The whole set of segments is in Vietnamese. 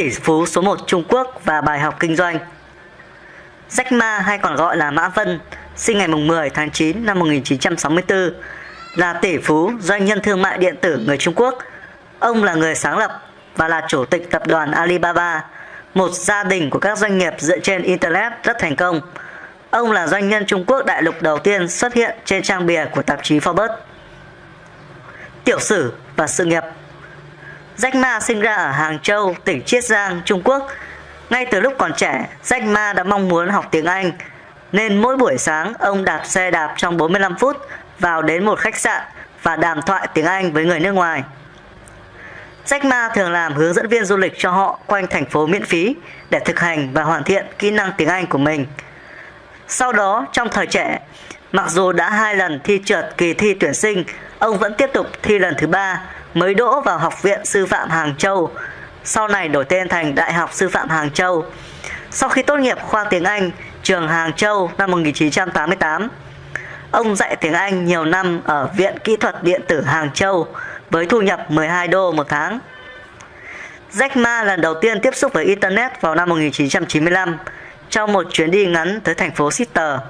tỷ phú số 1 Trung Quốc và bài học kinh doanh. Jack Ma hay còn gọi là Mã Vân, sinh ngày 10 tháng 9 năm 1964, là tỷ phú doanh nhân thương mại điện tử người Trung Quốc. Ông là người sáng lập và là chủ tịch tập đoàn Alibaba, một gia đình của các doanh nghiệp dựa trên Internet rất thành công. Ông là doanh nhân Trung Quốc đại lục đầu tiên xuất hiện trên trang bìa của tạp chí Forbes. Tiểu sử và sự nghiệp Jack Ma sinh ra ở Hàng Châu, tỉnh Chiết Giang, Trung Quốc. Ngay từ lúc còn trẻ, Jack Ma đã mong muốn học tiếng Anh, nên mỗi buổi sáng ông đạp xe đạp trong 45 phút vào đến một khách sạn và đàm thoại tiếng Anh với người nước ngoài. Jack Ma thường làm hướng dẫn viên du lịch cho họ quanh thành phố miễn phí để thực hành và hoàn thiện kỹ năng tiếng Anh của mình. Sau đó, trong thời trẻ, mặc dù đã hai lần thi trượt kỳ thi tuyển sinh, ông vẫn tiếp tục thi lần thứ ba mới đỗ vào Học viện Sư phạm Hàng Châu, sau này đổi tên thành Đại học Sư phạm Hàng Châu. Sau khi tốt nghiệp khoa tiếng Anh trường Hàng Châu năm 1988, ông dạy tiếng Anh nhiều năm ở Viện Kỹ thuật Điện tử Hàng Châu với thu nhập 12 đô một tháng. Jack Ma lần đầu tiên tiếp xúc với Internet vào năm 1995 trong một chuyến đi ngắn tới thành phố Sitter.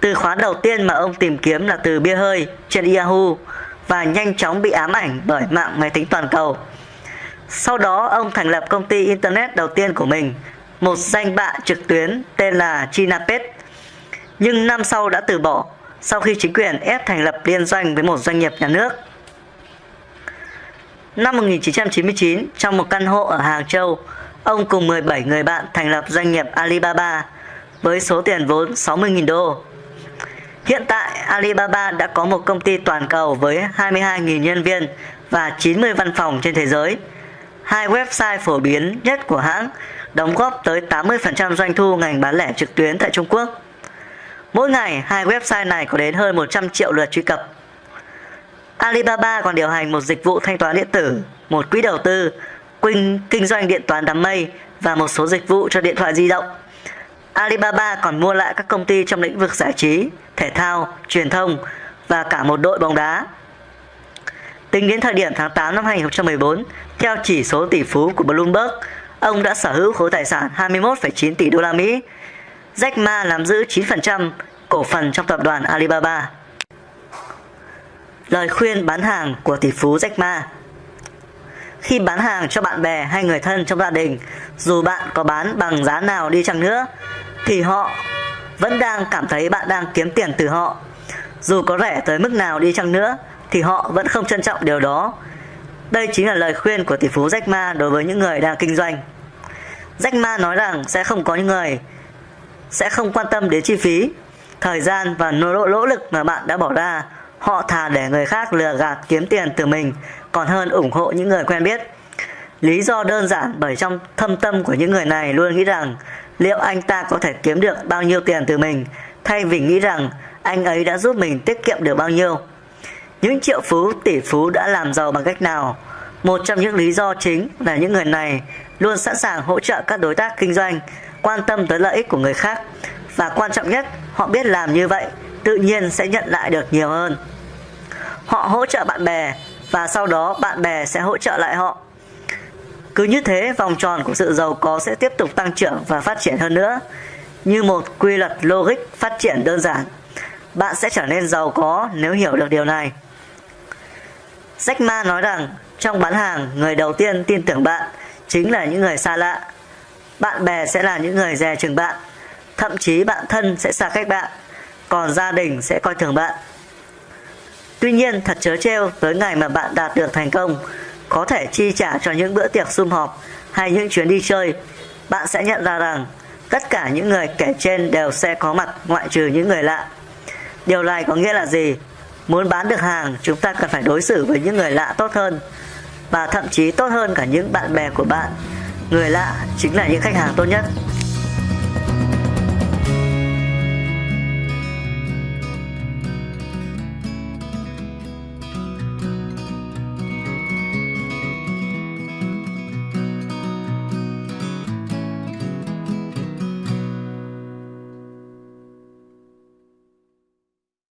Từ khóa đầu tiên mà ông tìm kiếm là từ bia hơi trên Yahoo và nhanh chóng bị ám ảnh bởi mạng máy tính toàn cầu. Sau đó ông thành lập công ty Internet đầu tiên của mình, một danh bạ trực tuyến tên là Chinapet. Nhưng năm sau đã từ bỏ sau khi chính quyền ép thành lập liên doanh với một doanh nghiệp nhà nước. Năm 1999, trong một căn hộ ở Hàng Châu, ông cùng 17 người bạn thành lập doanh nghiệp Alibaba với số tiền vốn 60.000 đô. Hiện tại, Alibaba đã có một công ty toàn cầu với 22.000 nhân viên và 90 văn phòng trên thế giới. Hai website phổ biến nhất của hãng đóng góp tới 80% doanh thu ngành bán lẻ trực tuyến tại Trung Quốc. Mỗi ngày, hai website này có đến hơn 100 triệu lượt truy cập. Alibaba còn điều hành một dịch vụ thanh toán điện tử, một quỹ đầu tư, kinh, kinh doanh điện toán đám mây và một số dịch vụ cho điện thoại di động. Alibaba còn mua lại các công ty trong lĩnh vực giải trí, thể thao, truyền thông và cả một đội bóng đá. Tính đến thời điểm tháng 8 năm 2014, theo chỉ số tỷ phú của Bloomberg, ông đã sở hữu khối tài sản 21,9 tỷ đô la Mỹ. Jack Ma nắm giữ 9% cổ phần trong tập đoàn Alibaba. Lời khuyên bán hàng của tỷ phú Jack Ma Khi bán hàng cho bạn bè hay người thân trong gia đình, dù bạn có bán bằng giá nào đi chăng nữa, thì họ vẫn đang cảm thấy bạn đang kiếm tiền từ họ. Dù có rẻ tới mức nào đi chăng nữa, thì họ vẫn không trân trọng điều đó. Đây chính là lời khuyên của tỷ phú Jack Ma đối với những người đang kinh doanh. Jack Ma nói rằng sẽ không có những người sẽ không quan tâm đến chi phí, thời gian và nỗ lỗ lực mà bạn đã bỏ ra Họ thà để người khác lừa gạt kiếm tiền từ mình còn hơn ủng hộ những người quen biết. Lý do đơn giản bởi trong thâm tâm của những người này luôn nghĩ rằng liệu anh ta có thể kiếm được bao nhiêu tiền từ mình thay vì nghĩ rằng anh ấy đã giúp mình tiết kiệm được bao nhiêu. Những triệu phú, tỷ phú đã làm giàu bằng cách nào? Một trong những lý do chính là những người này luôn sẵn sàng hỗ trợ các đối tác kinh doanh, quan tâm tới lợi ích của người khác và quan trọng nhất, họ biết làm như vậy tự nhiên sẽ nhận lại được nhiều hơn. Họ hỗ trợ bạn bè và sau đó bạn bè sẽ hỗ trợ lại họ. Cứ như thế vòng tròn của sự giàu có sẽ tiếp tục tăng trưởng và phát triển hơn nữa. Như một quy luật logic phát triển đơn giản, bạn sẽ trở nên giàu có nếu hiểu được điều này. Jack Ma nói rằng trong bán hàng, người đầu tiên tin tưởng bạn chính là những người xa lạ. Bạn bè sẽ là những người dè chừng bạn, thậm chí bạn thân sẽ xa cách bạn còn gia đình sẽ coi thường bạn. Tuy nhiên thật chớ treo tới ngày mà bạn đạt được thành công, có thể chi trả cho những bữa tiệc sum họp hay những chuyến đi chơi, bạn sẽ nhận ra rằng tất cả những người kể trên đều sẽ có mặt ngoại trừ những người lạ. Điều này có nghĩa là gì? Muốn bán được hàng, chúng ta cần phải đối xử với những người lạ tốt hơn và thậm chí tốt hơn cả những bạn bè của bạn. Người lạ chính là những khách hàng tốt nhất.